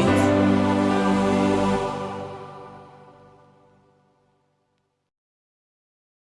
it.